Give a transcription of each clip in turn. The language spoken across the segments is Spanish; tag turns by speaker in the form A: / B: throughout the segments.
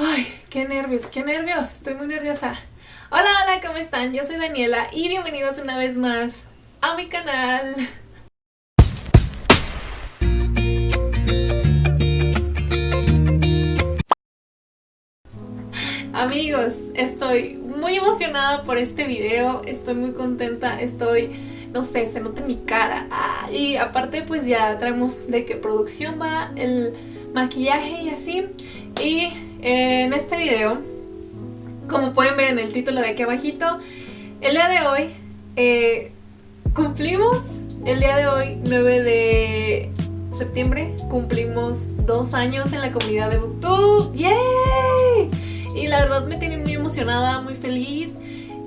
A: Ay, qué nervios, qué nervios, estoy muy nerviosa. Hola, hola, ¿cómo están? Yo soy Daniela y bienvenidos una vez más a mi canal. Amigos, estoy muy emocionada por este video, estoy muy contenta, estoy, no sé, se nota mi cara. Ah, y aparte pues ya traemos de qué producción va, el maquillaje y así. Y en este video, como pueden ver en el título de aquí abajito, el día de hoy eh, cumplimos, el día de hoy 9 de septiembre, cumplimos dos años en la comunidad de Booktube. ¡Yay! Y la verdad me tiene muy emocionada, muy feliz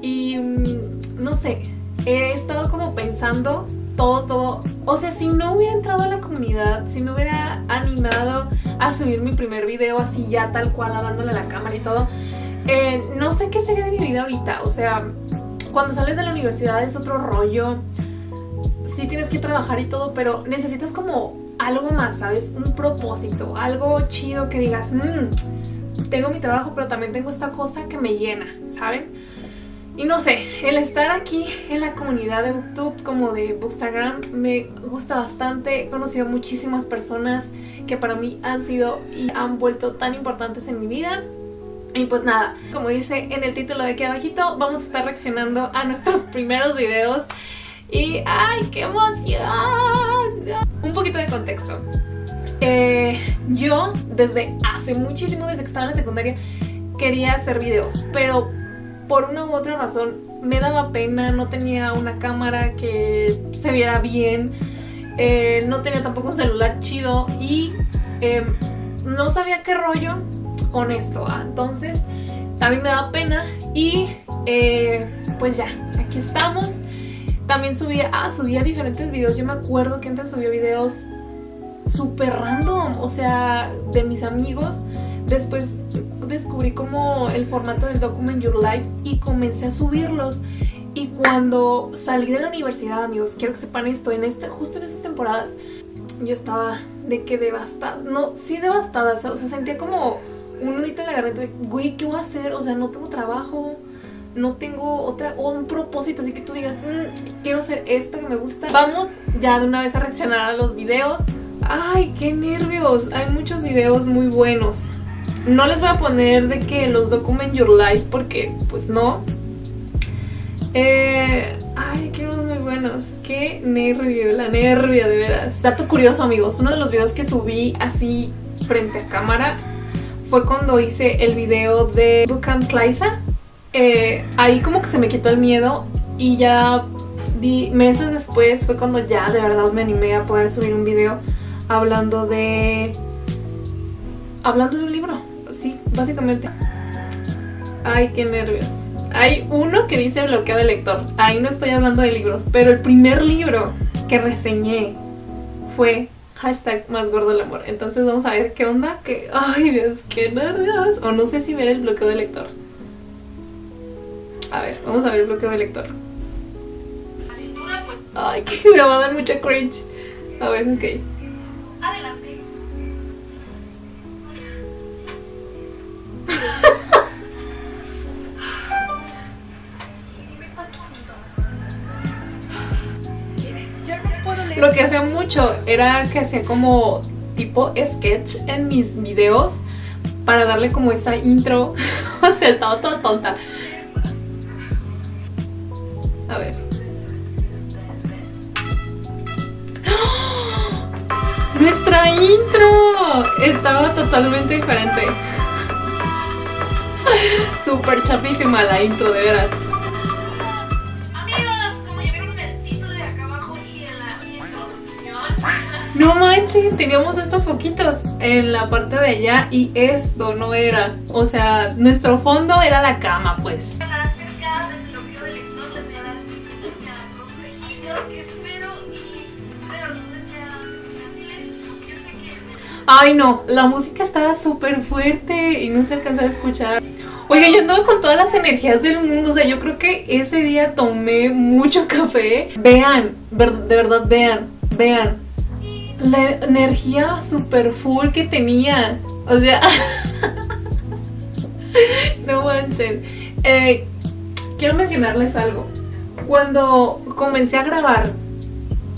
A: y mm, no sé, he estado como pensando todo, todo. O sea, si no hubiera entrado a la comunidad, si no hubiera animado a subir mi primer video así ya tal cual, dándole la cámara y todo, eh, no sé qué sería de mi vida ahorita. O sea, cuando sales de la universidad es otro rollo. Sí tienes que trabajar y todo, pero necesitas como algo más, ¿sabes? Un propósito, algo chido que digas, mmm, tengo mi trabajo, pero también tengo esta cosa que me llena, ¿saben? Y no sé, el estar aquí en la comunidad de Booktube como de Bookstagram me gusta bastante. He conocido muchísimas personas que para mí han sido y han vuelto tan importantes en mi vida. Y pues nada, como dice en el título de aquí abajito, vamos a estar reaccionando a nuestros primeros videos. Y ¡ay, qué emoción! Un poquito de contexto. Eh, yo desde hace muchísimo, desde que estaba en la secundaria, quería hacer videos, pero por una u otra razón me daba pena, no tenía una cámara que se viera bien, eh, no tenía tampoco un celular chido y em, no sabía qué rollo con esto, ¿ah? entonces también me daba pena y eh, pues ya, aquí estamos. También subía, ah, subía diferentes videos, yo me acuerdo que antes subía videos súper random, o sea, de mis amigos, después descubrí como el formato del Document Your Life y comencé a subirlos. Y cuando salí de la universidad, amigos, quiero que sepan esto, en este, justo en esas temporadas, yo estaba de que devastada, no, sí devastada, o sea, sentía como un nudito en la garganta de, güey, ¿qué voy a hacer? O sea, no tengo trabajo, no tengo otra, o un propósito, así que tú digas, mm, quiero hacer esto que me gusta. Vamos ya de una vez a reaccionar a los videos. ¡Ay, qué nervios! Hay muchos videos muy buenos. No les voy a poner de que los document your lives porque pues no. Eh, ay, qué unos muy buenos. Qué nervio, la nervia de veras. Dato curioso amigos, uno de los videos que subí así frente a cámara fue cuando hice el video de Bookcamp Claisa. Eh, ahí como que se me quitó el miedo y ya meses después fue cuando ya de verdad me animé a poder subir un video hablando de... Hablando de un básicamente. Ay, qué nervios. Hay uno que dice bloqueo de lector. Ahí no estoy hablando de libros, pero el primer libro que reseñé fue hashtag más gordo el amor. Entonces vamos a ver qué onda. Que, ay Dios, qué nervios. O no sé si ver el bloqueo de lector. A ver, vamos a ver el bloqueo de lector. Ay, que me va a dar mucha cringe. A ver, ok. Lo que hacía mucho era que hacía como tipo sketch en mis videos para darle como esa intro. o sea, estaba toda tonta. A ver. ¡Nuestra intro! Estaba totalmente diferente. Súper chapísima la intro, de veras. No manches, teníamos estos foquitos en la parte de allá y esto no era. O sea, nuestro fondo era la cama, pues. Ay no, la música estaba súper fuerte y no se alcanzaba a escuchar. Oiga, yo andaba con todas las energías del mundo, o sea, yo creo que ese día tomé mucho café. Vean, de verdad, vean, vean la energía super full que tenía. O sea... no manchen. Eh, quiero mencionarles algo. Cuando comencé a grabar,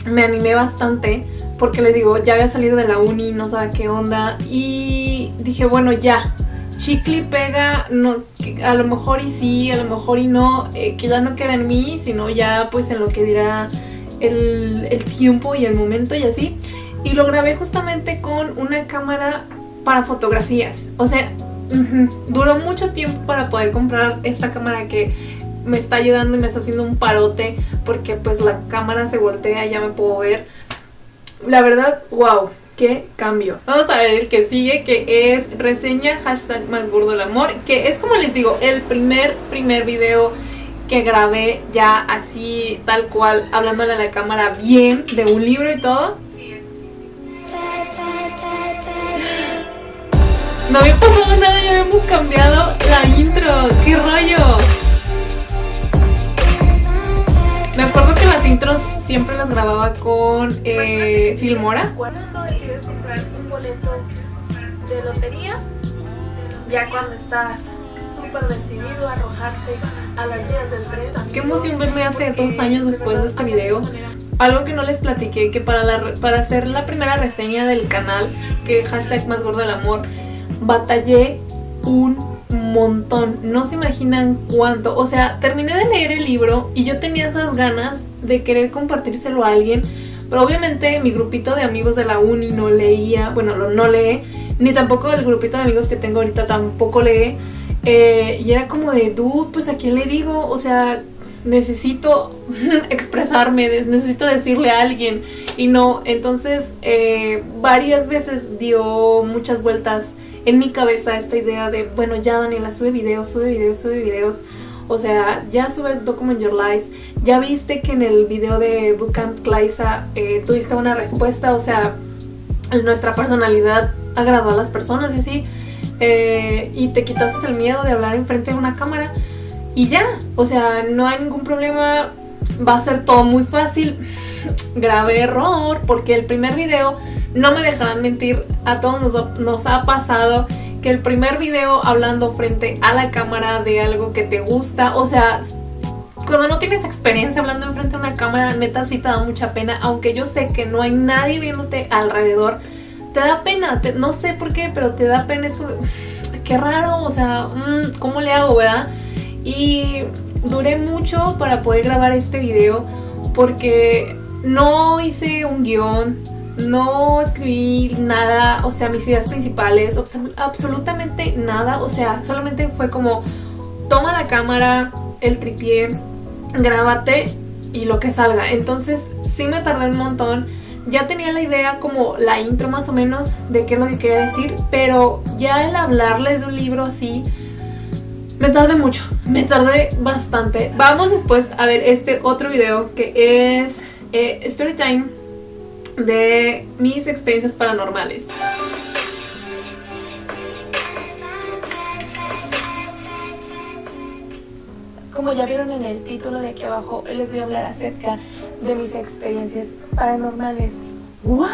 A: me animé bastante porque les digo, ya había salido de la uni, no sabía qué onda y dije, bueno, ya, chicle pega, no, a lo mejor y sí, a lo mejor y no, eh, que ya no queda en mí, sino ya pues en lo que dirá el, el tiempo y el momento y así. Y lo grabé justamente con una cámara para fotografías, o sea, duró mucho tiempo para poder comprar esta cámara que me está ayudando y me está haciendo un parote porque pues la cámara se voltea y ya me puedo ver. La verdad, wow, qué cambio. Vamos a ver el que sigue que es reseña hashtag más gordo el amor, que es como les digo, el primer, primer video que grabé ya así, tal cual, hablándole a la cámara bien, de un libro y todo. No había pasado nada, ya habíamos cambiado la intro. ¡Qué rollo! Me acuerdo que las intros siempre las grababa con eh, Filmora. Cuando decides comprar un boleto de lotería, ya cuando estás súper decidido a arrojarte a las vías del tren. Qué emoción verme hace dos años después de este video. Algo que no les platiqué, que para, la, para hacer la primera reseña del canal, que hashtag más gordo el amor, batallé un montón, no se imaginan cuánto, o sea, terminé de leer el libro y yo tenía esas ganas de querer compartírselo a alguien, pero obviamente mi grupito de amigos de la uni no leía, bueno, no lee, ni tampoco el grupito de amigos que tengo ahorita tampoco lee, eh, y era como de, dude, pues a quién le digo, o sea, necesito expresarme, necesito decirle a alguien y no, entonces eh, varias veces dio muchas vueltas en mi cabeza esta idea de, bueno, ya Daniela, sube videos, sube videos, sube videos. O sea, ya subes Document Your Lives, ya viste que en el video de Bootcamp Claisa eh, tuviste una respuesta, o sea, nuestra personalidad agradó a las personas y así, eh, y te quitaste el miedo de hablar enfrente de una cámara. Y ya, o sea, no hay ningún problema, va a ser todo muy fácil, grave error, porque el primer video no me dejarán mentir, a todos nos, ha pasado que el primer video hablando frente a la cámara de algo que te gusta, o sea, cuando no tienes experiencia hablando enfrente a una cámara, neta sí te da mucha pena, aunque yo sé que no hay nadie viéndote alrededor, te da pena, no sé por qué, pero te da pena, es qué raro, o sea, mm, ¿cómo le hago, verdad? Y duré mucho para poder grabar este video porque no hice un guion, no escribí nada, o sea, mis ideas principales, absolutamente nada, o sea, solamente fue como toma la cámara, el tripié, grábate y lo que salga. Entonces sí me tardé un montón, ya tenía la idea como la intro más o menos de qué es lo que quería decir, pero ya el hablarles de un libro así, me tardé mucho, me tardé bastante. Vamos después a ver este otro video que es eh, Storytime de mis experiencias paranormales. Como ya vieron en el título de aquí abajo, les voy a hablar acerca de mis experiencias paranormales. ¿What?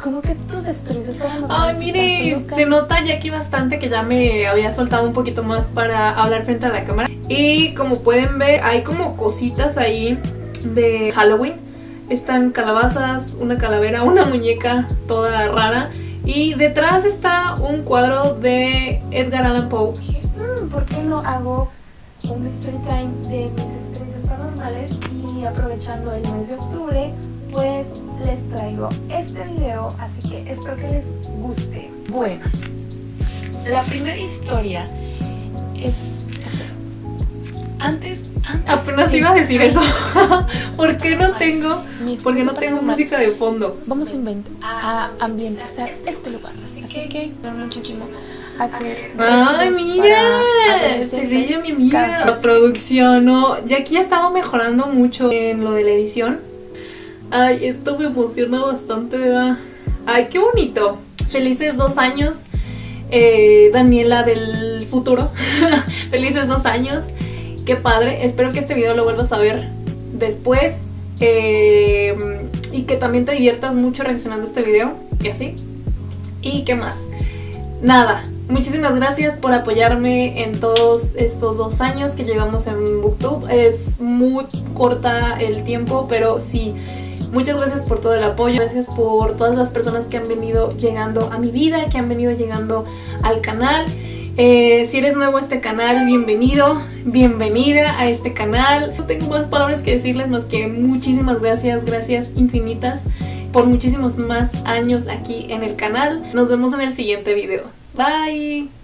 A: ¿Cómo que tus experiencias paranormales? Ay, miren, se nota ya aquí bastante que ya me había soltado un poquito más para hablar frente a la cámara. Y como pueden ver, hay como cositas ahí de Halloween están calabazas, una calavera, una muñeca toda rara y detrás está un cuadro de Edgar Allan Poe. Mm, ¿Por qué no hago un story time de mis experiencias paranormales? Y aprovechando el mes de octubre, pues les traigo este video, así que espero que les guste. Bueno, la primera historia es... Antes Apenas iba a decir eso. ¿Por qué no tengo, porque no tengo música de fondo? Vamos a inventar, a ambientizar este lugar. Así que muchísimo hacer. Ay, mira, se brilla mi amiga. La producción, no, ya aquí ya estaba mejorando mucho en lo de la edición. Ay, esto me emociona bastante, ¿verdad? Ay, qué bonito. Felices dos años, eh, Daniela del futuro. Felices dos años qué padre. Espero que este video lo vuelvas a ver después. Eh, y que también te diviertas mucho reaccionando a este video. Y así. ¿Y qué más? Nada. Muchísimas gracias por apoyarme en todos estos dos años que llevamos en Booktube. Es muy corta el tiempo, pero sí, muchas gracias por todo el apoyo. Gracias por todas las personas que han venido llegando a mi vida, que han venido llegando al canal. Eh, si eres nuevo a este canal, bienvenido, bienvenida a este canal. No tengo más palabras que decirles más que muchísimas gracias, gracias infinitas por muchísimos más años aquí en el canal. Nos vemos en el siguiente video. Bye.